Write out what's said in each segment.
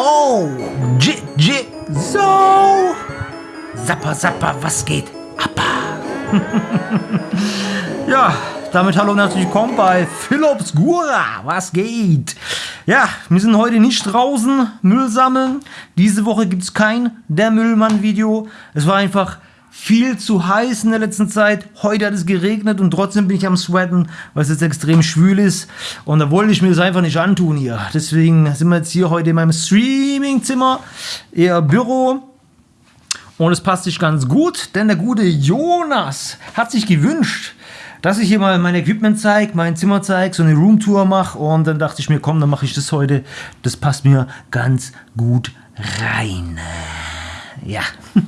Oh, J, J, so. Zappa, zappa, was geht? Appa. ja, damit hallo und herzlich willkommen bei Philips Gura. Was geht? Ja, wir sind heute nicht draußen Müll sammeln. Diese Woche gibt es kein Der Müllmann-Video. Es war einfach viel zu heiß in der letzten Zeit. Heute hat es geregnet und trotzdem bin ich am Sweaten, weil es jetzt extrem schwül ist. Und da wollte ich mir das einfach nicht antun hier. Deswegen sind wir jetzt hier heute in meinem Streamingzimmer, eher Büro. Und es passt sich ganz gut, denn der gute Jonas hat sich gewünscht, dass ich hier mal mein Equipment zeige, mein Zimmer zeige, so eine Roomtour mache. Und dann dachte ich mir, komm, dann mache ich das heute. Das passt mir ganz gut rein. Ja.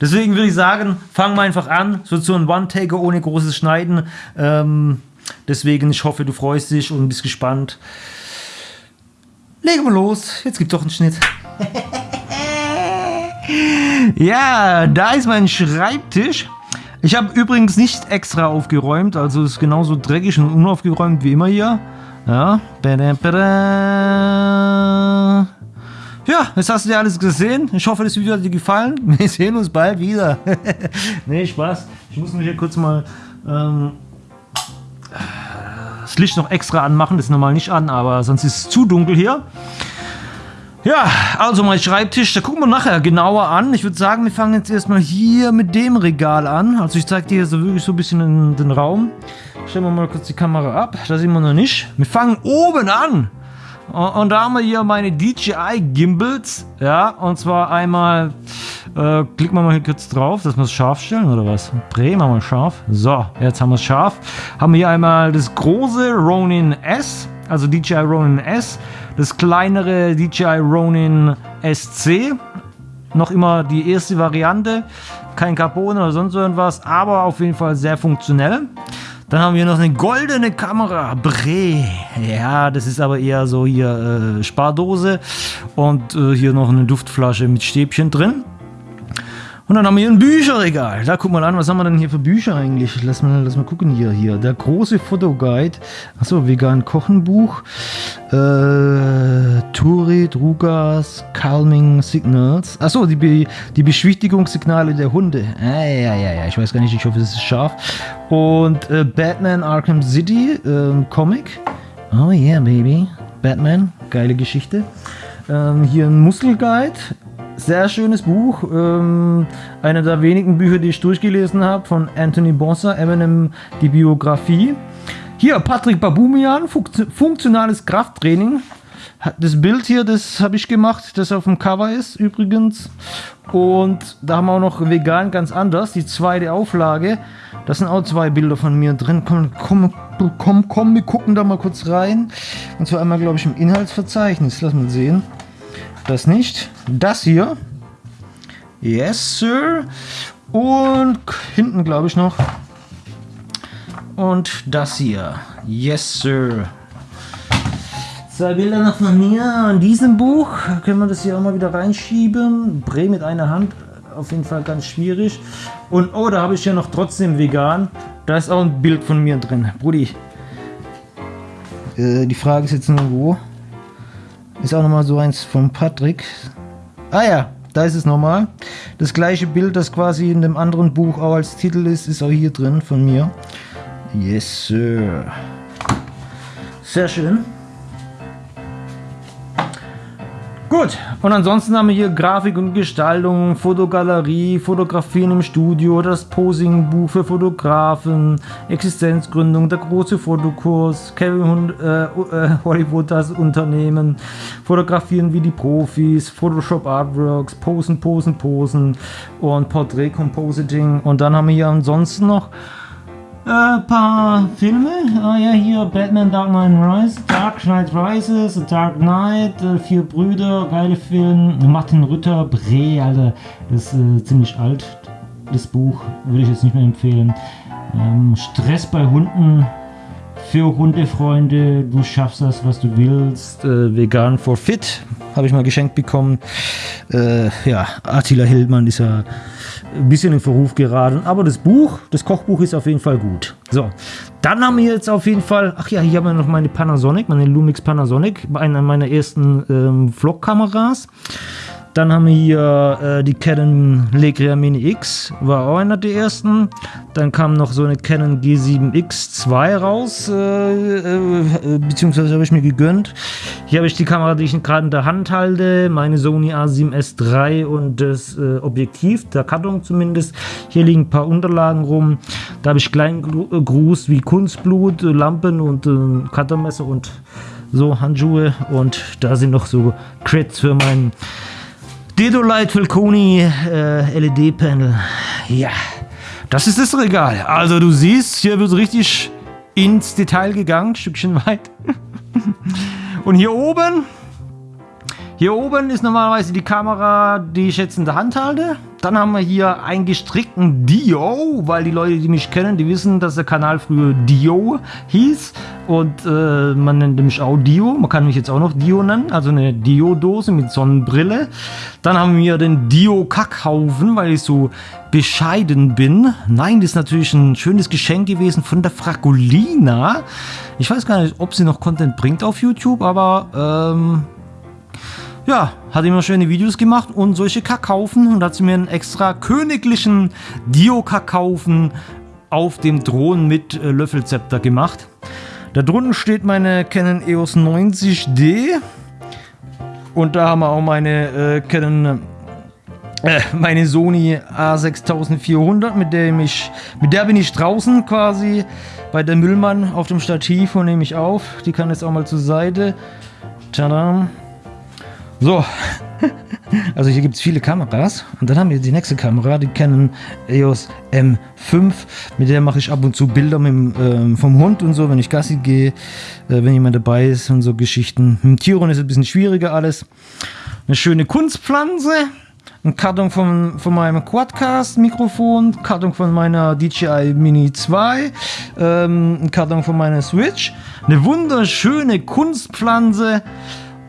Deswegen würde ich sagen, fangen wir einfach an. So zu einem One-Taker ohne großes Schneiden. Ähm, deswegen, ich hoffe, du freust dich und bist gespannt. Legen wir los. Jetzt gibt doch einen Schnitt. ja, da ist mein Schreibtisch. Ich habe übrigens nicht extra aufgeräumt, also ist genauso dreckig und unaufgeräumt wie immer hier. Ja. Ja, jetzt hast du dir alles gesehen. Ich hoffe, das Video hat dir gefallen. Wir sehen uns bald wieder. nee, Spaß. Ich muss mich hier kurz mal ähm, das Licht noch extra anmachen. Das ist normal nicht an, aber sonst ist es zu dunkel hier. Ja, also mein Schreibtisch, da gucken wir nachher genauer an. Ich würde sagen, wir fangen jetzt erstmal hier mit dem Regal an. Also ich zeige dir hier so wirklich so ein bisschen den Raum. Stellen wir mal kurz die Kamera ab. Da sehen wir noch nicht. Wir fangen oben an. Und da haben wir hier meine DJI Gimbals. Ja, und zwar einmal, äh, klicken wir mal hier kurz drauf, dass wir es scharf stellen oder was? Drehen wir mal scharf. So, jetzt haben wir es scharf. Haben wir hier einmal das große Ronin S, also DJI Ronin S. Das kleinere DJI Ronin SC. Noch immer die erste Variante. Kein Carbon oder sonst irgendwas, aber auf jeden Fall sehr funktionell. Dann haben wir noch eine goldene Kamera. Bre. Ja, das ist aber eher so hier äh, Spardose. Und äh, hier noch eine Duftflasche mit Stäbchen drin. Und dann haben wir hier ein Bücherregal. Da guck mal an, was haben wir denn hier für Bücher eigentlich? Lass mal, lass mal gucken hier. hier. Der große Fotoguide. Achso, vegan Kochenbuch. Äh, Turi, Drugas, Calming Signals. Achso, die, Be die Beschwichtigungssignale der Hunde. Ah, ja, ja, ja. Ich weiß gar nicht, ich hoffe, es ist scharf. Und äh, Batman Arkham City, äh, Comic. Oh yeah, baby. Batman, geile Geschichte. Ähm, hier ein Muskelguide, sehr schönes Buch. Ähm, eine der wenigen Bücher, die ich durchgelesen habe, von Anthony Bossa, Eminem, die Biografie. Hier, Patrick Babumian, funktionales Krafttraining. Das Bild hier, das habe ich gemacht, das auf dem Cover ist übrigens. Und da haben wir auch noch vegan ganz anders, die zweite Auflage. Das sind auch zwei Bilder von mir drin. Komm, komm, komm, komm, wir gucken da mal kurz rein. Und zwar einmal, glaube ich, im Inhaltsverzeichnis. Lass mal sehen. Das nicht. Das hier. Yes, Sir. Und hinten, glaube ich, noch. Und das hier. Yes, Sir. Zwei Bilder noch von mir in diesem Buch. Können wir das hier auch mal wieder reinschieben. Bre mit einer Hand. Auf jeden Fall ganz schwierig. Und oh, da habe ich ja noch trotzdem vegan. Da ist auch ein Bild von mir drin. Brudi. Äh, die Frage ist jetzt nur wo. Ist auch nochmal so eins von Patrick. Ah ja, da ist es nochmal. Das gleiche Bild, das quasi in dem anderen Buch auch als Titel ist, ist auch hier drin von mir. Yes, Sir. Sehr schön. Gut, und ansonsten haben wir hier Grafik und Gestaltung, Fotogalerie, Fotografien im Studio, das Posing-Buch für Fotografen, Existenzgründung, der große Fotokurs, Kevin äh, äh, Hollywood das Unternehmen, Fotografieren wie die Profis, Photoshop Artworks, Posen, Posen, Posen und Portrait Compositing. Und dann haben wir hier ansonsten noch äh, paar Filme. Ah ja, hier Batman Dark Knight Rises, Dark Knight Rises, Dark Knight, äh, Vier Brüder, geile Film. Martin Rütter, Bre, Alter, das ist äh, ziemlich alt, das Buch, würde ich jetzt nicht mehr empfehlen. Ähm, Stress bei Hunden, für Hundefreunde, du schaffst das, was du willst. Äh, vegan for fit habe ich mal geschenkt bekommen. Äh, ja, Attila Hildmann ist ja ein bisschen in Verruf geraten. Aber das Buch, das Kochbuch ist auf jeden Fall gut. So, dann haben wir jetzt auf jeden Fall, ach ja, hier haben wir noch meine Panasonic, meine Lumix Panasonic, eine meiner ersten ähm, Vlog-Kameras. Dann haben wir hier äh, die Canon Legria Mini X, war auch einer der ersten. Dann kam noch so eine Canon G7X2 raus, äh, äh, beziehungsweise habe ich mir gegönnt. Hier habe ich die Kamera, die ich gerade in der Hand halte, meine Sony A7S III und das äh, Objektiv, der Karton zumindest. Hier liegen ein paar Unterlagen rum. Da habe ich kleinen Gruß wie Kunstblut, Lampen und äh, Kartonmesser und so Handschuhe. Und da sind noch so Crits für meinen Dedolite Falconi äh, LED-Panel. Ja, das ist das Regal. Also du siehst, hier wird richtig ins Detail gegangen, Stückchen weit. Und hier oben, hier oben ist normalerweise die Kamera, die ich jetzt in der Hand halte. Dann haben wir hier einen gestrickten Dio, weil die Leute, die mich kennen, die wissen, dass der Kanal früher Dio hieß. Und äh, man nennt mich auch Dio. Man kann mich jetzt auch noch Dio nennen. Also eine Dio-Dose mit Sonnenbrille. Dann haben wir den Dio-Kackhaufen, weil ich so bescheiden bin. Nein, das ist natürlich ein schönes Geschenk gewesen von der Fragolina. Ich weiß gar nicht, ob sie noch Content bringt auf YouTube, aber ähm, ja, hat immer schöne Videos gemacht und solche Kackhaufen und hat sie mir einen extra königlichen Dio-Kackhaufen auf dem Thron mit äh, Löffelzepter gemacht. Da drunten steht meine Canon EOS 90D und da haben wir auch meine äh, Canon äh, meine Sony A6400, mit der mich, mit der bin ich draußen quasi bei der Müllmann auf dem Stativ und nehme ich auf. Die kann jetzt auch mal zur Seite. Tadam. So, also hier gibt es viele Kameras. Und dann haben wir die nächste Kamera, die Canon EOS M5, mit der mache ich ab und zu Bilder mit, ähm, vom Hund und so, wenn ich Gassi gehe, äh, wenn jemand dabei ist und so Geschichten. Mit Tieren ist es ein bisschen schwieriger alles. Eine schöne Kunstpflanze, ein Karton von, von meinem Quadcast-Mikrofon, Karton von meiner DJI Mini 2, ähm, ein Karton von meiner Switch, eine wunderschöne Kunstpflanze,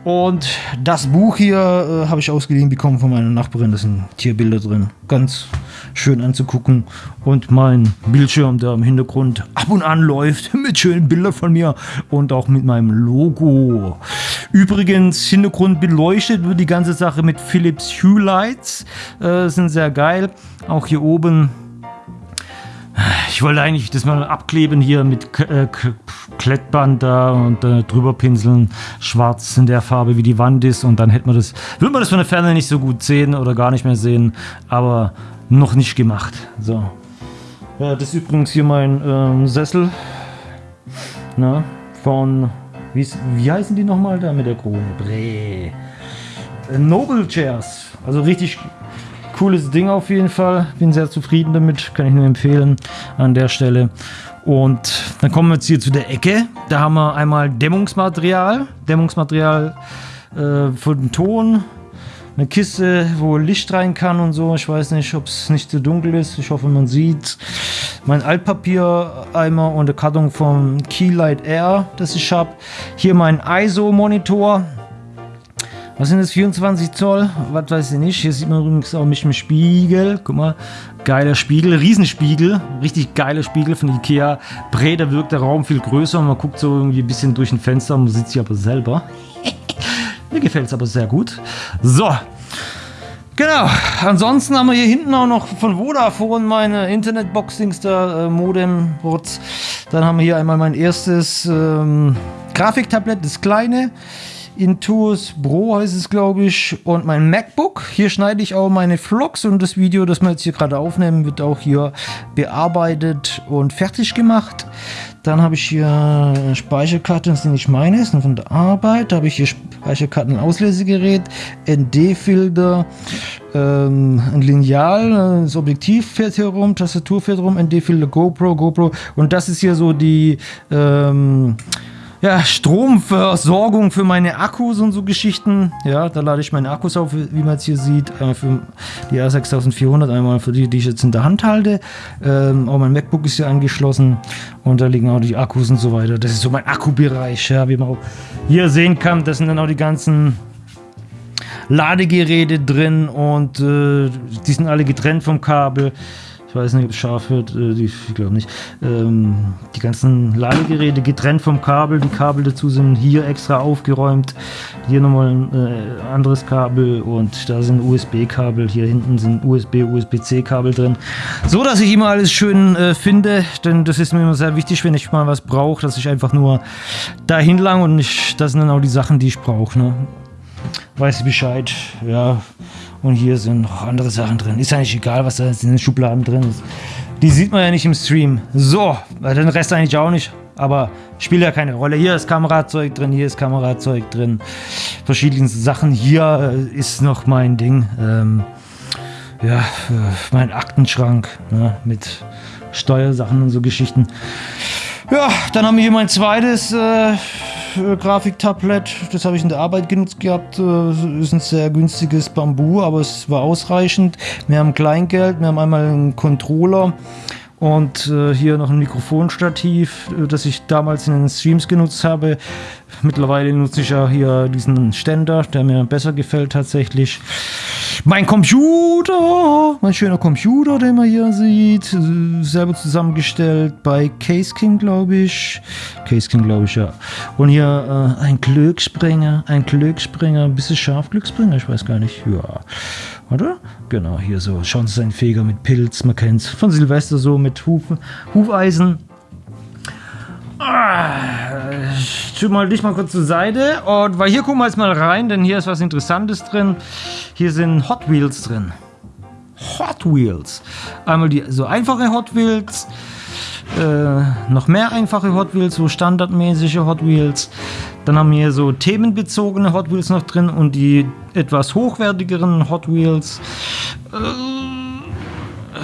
und das Buch hier äh, habe ich ausgeliehen bekommen von meiner Nachbarin. Da sind Tierbilder drin. Ganz schön anzugucken. Und mein Bildschirm, der im Hintergrund ab und an läuft, mit schönen Bildern von mir und auch mit meinem Logo. Übrigens, Hintergrund beleuchtet wird die ganze Sache mit Philips Hue Lights. Äh, sind sehr geil. Auch hier oben ich wollte eigentlich das mal abkleben hier mit äh, Klettband da und äh, drüber pinseln, schwarz in der Farbe wie die Wand ist und dann hätte man das, würde man das von der Ferne nicht so gut sehen oder gar nicht mehr sehen, aber noch nicht gemacht. So. Ja, das ist übrigens hier mein ähm, Sessel na, von, wie, wie heißen die nochmal da mit der Krone? Bre. Äh, Noble Chairs, also richtig Cooles Ding auf jeden Fall. Bin sehr zufrieden damit. Kann ich nur empfehlen an der Stelle. Und dann kommen wir jetzt hier zu der Ecke. Da haben wir einmal Dämmungsmaterial. Dämmungsmaterial äh, für den Ton. Eine Kiste, wo Licht rein kann und so. Ich weiß nicht, ob es nicht zu dunkel ist. Ich hoffe, man sieht. Mein Altpapier-Eimer und der Karton vom Keylight Air, das ich habe. Hier mein ISO-Monitor. Was sind das? 24 Zoll? Was weiß ich nicht. Hier sieht man übrigens auch mich im Spiegel. Guck mal. Geiler Spiegel. Riesenspiegel. Richtig geiler Spiegel von Ikea. Breder wirkt der Raum viel größer. Man guckt so irgendwie ein bisschen durch ein Fenster. Man sieht sich aber selber. Mir gefällt es aber sehr gut. So. Genau. Ansonsten haben wir hier hinten auch noch von Vodafone meine Internetbox-Dings da, äh, Modem. Dann haben wir hier einmal mein erstes ähm, Grafiktablett, das kleine. Intuos Pro heißt es, glaube ich, und mein MacBook. Hier schneide ich auch meine Vlogs und das Video, das wir jetzt hier gerade aufnehmen, wird auch hier bearbeitet und fertig gemacht. Dann habe ich hier Speicherkarten, das sind nicht meine, sind von der Arbeit. Da habe ich hier Speicherkarten, Auslesegerät, ND-Filter, ähm, ein Lineal, das Objektiv fährt hier rum, Tastatur fährt rum, ND-Filter, GoPro, GoPro. Und das ist hier so die ähm, ja, Stromversorgung für meine Akkus und so Geschichten. Ja, da lade ich meine Akkus auf, wie man es hier sieht. Einmal für die R6400, einmal für die, die ich jetzt in der Hand halte. Ähm, auch mein MacBook ist hier angeschlossen und da liegen auch die Akkus und so weiter. Das ist so mein Akkubereich, ja, wie man auch hier sehen kann. Das sind dann auch die ganzen Ladegeräte drin und äh, die sind alle getrennt vom Kabel. Ich weiß nicht, ob es scharf wird, äh, ich glaube nicht. Ähm, die ganzen Ladegeräte getrennt vom Kabel, die Kabel dazu sind hier extra aufgeräumt. Hier nochmal ein äh, anderes Kabel und da sind USB-Kabel. Hier hinten sind USB, USB-C-Kabel drin. So, dass ich immer alles schön äh, finde, denn das ist mir immer sehr wichtig, wenn ich mal was brauche, dass ich einfach nur dahin lang und ich, das sind dann auch die Sachen, die ich brauche. Ne? Weiß ich Bescheid, ja. Und hier sind noch andere Sachen drin. Ist eigentlich egal, was da in den Schubladen drin ist. Die sieht man ja nicht im Stream. So, den Rest eigentlich auch nicht. Aber spielt ja keine Rolle. Hier ist Kamerazeug drin, hier ist Kamerazeug drin. Verschiedene Sachen. Hier äh, ist noch mein Ding. Ähm, ja, mein Aktenschrank ne, mit Steuersachen und so Geschichten. Ja, dann haben wir hier mein zweites äh, Grafiktablett. Das habe ich in der Arbeit genutzt gehabt. Äh, ist ein sehr günstiges Bambu, aber es war ausreichend. Wir haben Kleingeld, wir haben einmal einen Controller und äh, hier noch ein Mikrofonstativ, äh, das ich damals in den Streams genutzt habe. Mittlerweile nutze ich ja hier diesen Ständer, der mir besser gefällt tatsächlich. Mein Computer, mein schöner Computer, den man hier sieht, selber zusammengestellt bei Case King, glaube ich. Case King, glaube ich, ja. Und hier äh, ein Glücksspringer, ein Glücksspringer, ein bisschen scharf Glücksspringer, ich weiß gar nicht. Ja, oder? Genau, hier so. Schauen Sie, ein Feger mit Pilz, man kennt es. Von Silvester so mit Hufen, Hufeisen. Ich tue mal dich mal kurz zur Seite. Und weil hier gucken wir jetzt mal rein, denn hier ist was Interessantes drin. Hier sind Hot Wheels drin. Hot Wheels. Einmal die so einfache Hot Wheels. Äh, noch mehr einfache Hot Wheels, so standardmäßige Hot Wheels. Dann haben wir hier so themenbezogene Hot Wheels noch drin und die etwas hochwertigeren Hot Wheels. Äh,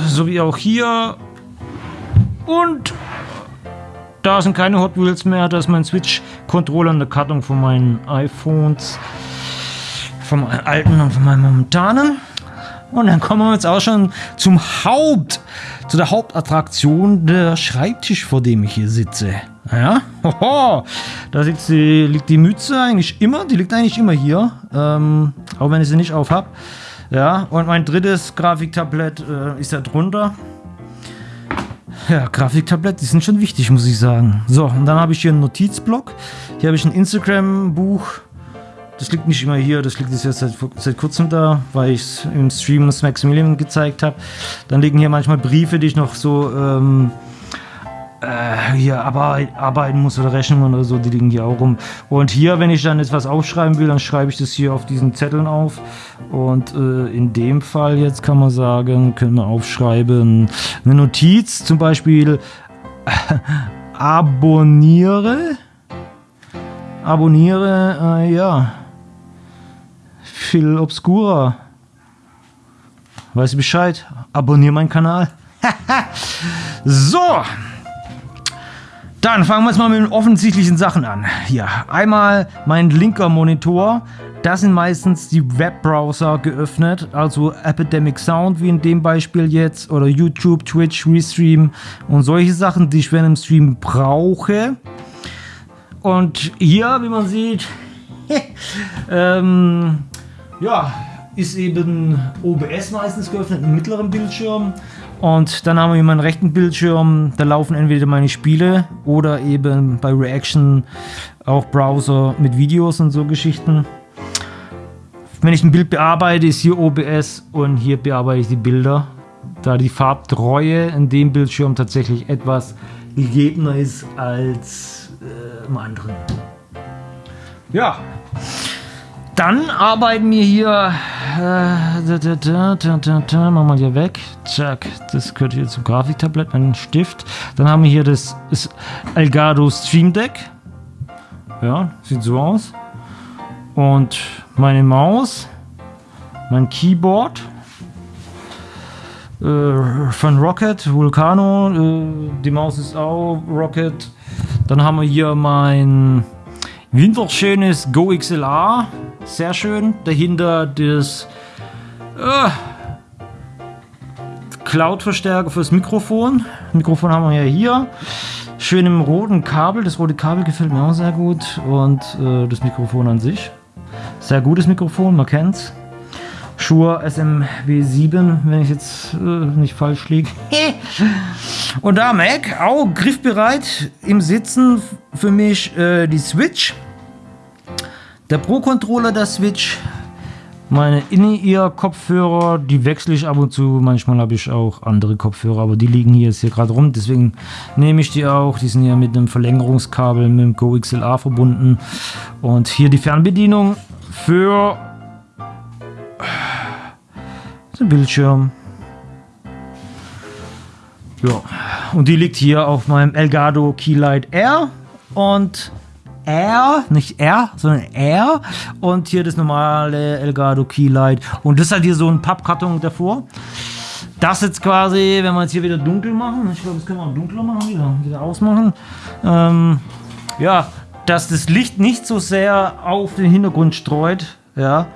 so wie auch hier. Und da sind keine Hot Wheels mehr. Da ist mein Switch-Controller in der Kartung von meinen iPhones. Vom alten und von meinem momentanen. Und dann kommen wir jetzt auch schon zum Haupt, zu der Hauptattraktion, der Schreibtisch, vor dem ich hier sitze. Ja, hoho, da sitzt die, liegt die Mütze eigentlich immer, die liegt eigentlich immer hier, ähm, auch wenn ich sie nicht auf habe. Ja, und mein drittes Grafiktablett äh, ist da drunter. Ja, Grafiktablett, die sind schon wichtig, muss ich sagen. So, und dann habe ich hier einen Notizblock. Hier habe ich ein Instagram-Buch. Das liegt nicht immer hier, das liegt jetzt seit, seit kurzem da, weil ich es im Stream des Maximilian gezeigt habe. Dann liegen hier manchmal Briefe, die ich noch so ähm, äh, hier arbeiten muss oder Rechnungen oder so, die liegen hier auch rum. Und hier, wenn ich dann etwas aufschreiben will, dann schreibe ich das hier auf diesen Zetteln auf. Und äh, in dem Fall jetzt kann man sagen, können wir aufschreiben, eine Notiz, zum Beispiel äh, abonniere. Abonniere, äh, ja. Phil Obscura. Weißt du Bescheid? Abonniere meinen Kanal. so. Dann fangen wir jetzt mal mit den offensichtlichen Sachen an. Hier, einmal mein linker Monitor. Das sind meistens die Webbrowser geöffnet, also Epidemic Sound wie in dem Beispiel jetzt oder YouTube, Twitch, Restream und solche Sachen, die ich während dem Stream brauche. Und hier, wie man sieht, ähm, ja, ist eben OBS meistens geöffnet, im mittleren Bildschirm. Und dann haben wir hier meinen rechten Bildschirm, da laufen entweder meine Spiele oder eben bei Reaction auch Browser mit Videos und so Geschichten. Wenn ich ein Bild bearbeite, ist hier OBS und hier bearbeite ich die Bilder, da die Farbtreue in dem Bildschirm tatsächlich etwas gegebener ist als äh, im anderen. Ja, dann arbeiten wir hier. Äh, da, da, da, machen wir hier weg. Zack, das gehört hier zum Grafiktablett, mein Stift. Dann haben wir hier das, das Elgato Stream Deck. Ja, sieht so aus. Und meine Maus, mein Keyboard äh, von Rocket, Vulcano. Äh, die Maus ist auch Rocket. Dann haben wir hier mein winterschönes Go XLR. Sehr schön. Dahinter das äh, Cloud-Verstärker fürs Mikrofon. Mikrofon haben wir ja hier. Schön im roten Kabel. Das rote Kabel gefällt mir auch sehr gut. Und äh, das Mikrofon an sich. Sehr gutes Mikrofon, man kennt's. Shure SMW7, wenn ich jetzt äh, nicht falsch liege. Und da Mac, auch griffbereit im Sitzen für mich äh, die Switch. Der Pro-Controller der Switch. Meine In-Ear-Kopfhörer, die wechsle ich ab und zu. Manchmal habe ich auch andere Kopfhörer, aber die liegen hier jetzt hier gerade rum. Deswegen nehme ich die auch. Die sind ja mit einem Verlängerungskabel mit dem Go XLR verbunden. Und hier die Fernbedienung für den Bildschirm. Ja, und die liegt hier auf meinem Elgato Keylight R und R, nicht R, sondern R und hier das normale Elgato Keylight und das hat hier so ein Pappkarton davor. Das jetzt quasi, wenn wir jetzt hier wieder dunkel machen, ich glaube, das können wir auch dunkler machen, wieder, wieder ausmachen. Ähm, ja, dass das Licht nicht so sehr auf den Hintergrund streut, ja,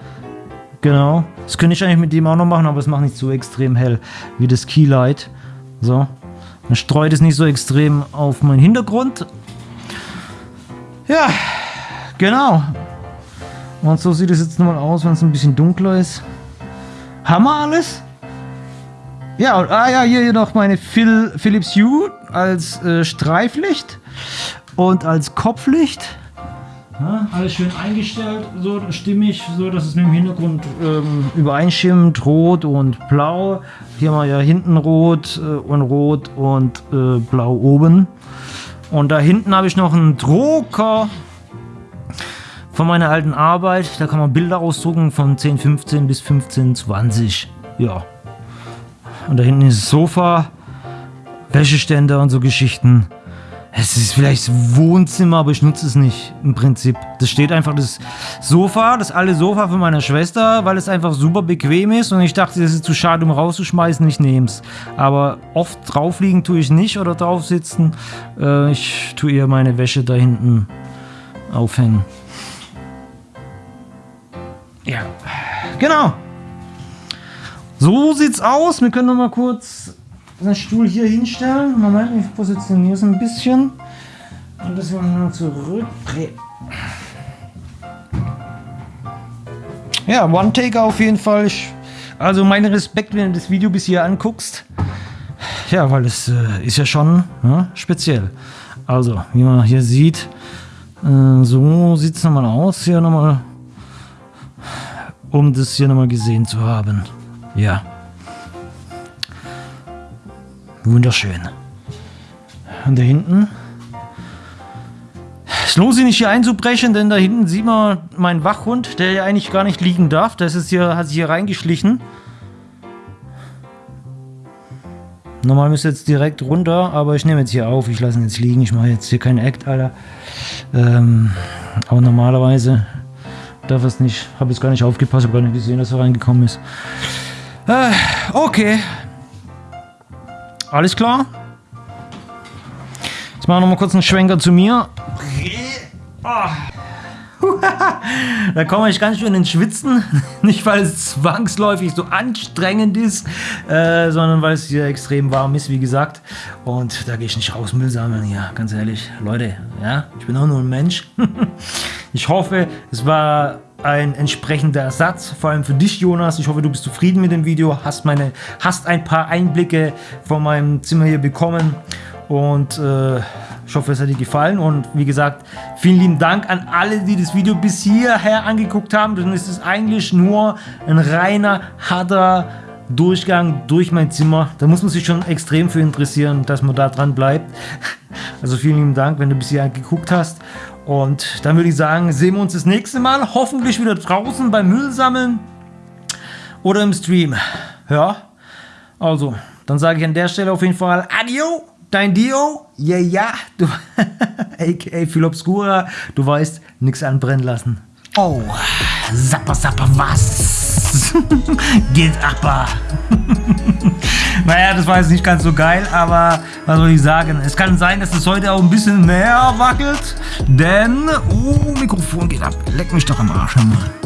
Genau. Das könnte ich eigentlich mit dem auch noch machen, aber es macht nicht so extrem hell wie das Keylight. So. Dann streut es nicht so extrem auf meinen Hintergrund. Ja, genau. Und so sieht es jetzt nochmal aus, wenn es ein bisschen dunkler ist. Haben wir alles? Ja, und, ah ja, hier noch meine Phil, Philips Hue als äh, Streiflicht und als Kopflicht. Ja, alles schön eingestellt, so stimmig, so dass es mit dem Hintergrund ähm, übereinstimmt, rot und blau. Hier haben wir ja hinten rot äh, und rot und äh, blau oben. Und da hinten habe ich noch einen Drucker von meiner alten Arbeit. Da kann man Bilder ausdrucken von 1015 bis 1520. Ja. Und da hinten ist das Sofa, Wäscheständer und so Geschichten. Es ist vielleicht das Wohnzimmer, aber ich nutze es nicht im Prinzip. Das steht einfach das Sofa, das alte Sofa von meiner Schwester, weil es einfach super bequem ist und ich dachte, das ist zu schade, um rauszuschmeißen, ich nehme es. Aber oft drauf liegen tue ich nicht oder drauf sitzen. Äh, ich tue eher meine Wäsche da hinten aufhängen. Ja, genau. So sieht's aus. Wir können noch mal kurz den Stuhl hier hinstellen. Moment, ich positioniere es ein bisschen. Und das mal zurück. Ja, One-Taker auf jeden Fall. Also mein Respekt, wenn du das Video bis hier anguckst. Ja, weil es äh, ist ja schon ja, speziell. Also, wie man hier sieht, äh, so sieht es nochmal aus. Hier nochmal, um das hier nochmal gesehen zu haben. Ja. Wunderschön. Und da hinten. Es lohnt sich nicht hier einzubrechen, denn da hinten sieht man meinen Wachhund, der ja eigentlich gar nicht liegen darf. Das ist hier, hat sich hier reingeschlichen. Normal müsste jetzt direkt runter, aber ich nehme jetzt hier auf. Ich lasse ihn jetzt liegen. Ich mache jetzt hier keinen Act, Alter. Ähm, aber normalerweise darf es nicht. Habe jetzt gar nicht aufgepasst, habe gar nicht gesehen, dass er reingekommen ist. Äh, okay. Alles klar? Jetzt machen wir noch mal kurz einen Schwenker zu mir. da komme ich ganz schön ins Schwitzen. Nicht, weil es zwangsläufig so anstrengend ist, äh, sondern weil es hier extrem warm ist, wie gesagt. Und da gehe ich nicht raus Müll sammeln. Ja, ganz ehrlich. Leute, ja, ich bin auch nur ein Mensch. ich hoffe, es war ein entsprechender Ersatz, vor allem für dich, Jonas. Ich hoffe, du bist zufrieden mit dem Video, hast, meine, hast ein paar Einblicke von meinem Zimmer hier bekommen und äh, ich hoffe, es hat dir gefallen und wie gesagt, vielen lieben Dank an alle, die das Video bis hierher angeguckt haben, denn es ist eigentlich nur ein reiner, harter Durchgang durch mein Zimmer. Da muss man sich schon extrem für interessieren, dass man da dran bleibt. Also vielen lieben Dank, wenn du bis hierher geguckt hast und dann würde ich sagen, sehen wir uns das nächste Mal. Hoffentlich wieder draußen beim Müll sammeln oder im Stream. Ja, also, dann sage ich an der Stelle auf jeden Fall Adio, dein Dio. Ja, ja, du, a.k.a. Phil Obscura, du weißt, nichts anbrennen lassen. Oh, sapper, sapper, was? Geht aber. naja, das war jetzt nicht ganz so geil, aber was soll ich sagen? Es kann sein, dass es heute auch ein bisschen mehr wackelt, denn... Oh, Mikrofon geht ab. Leck mich doch am Arsch. Mal.